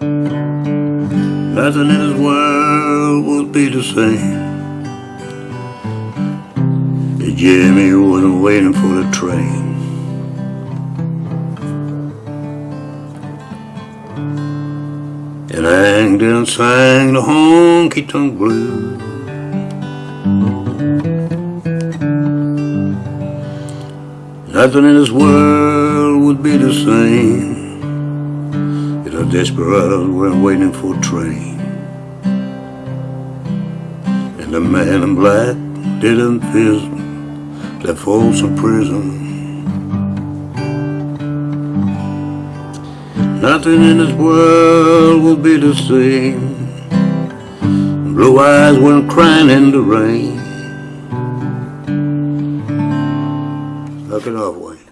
Nothing in this world would be the same. If Jimmy wasn't waiting for the train. And I didn't sing the honky tonk blues. Nothing in this world would be the same desperados weren't waiting for a train. And the man in black didn't visit that Folsom prison. Nothing in this world will be the same. Blue eyes weren't crying in the rain. It off,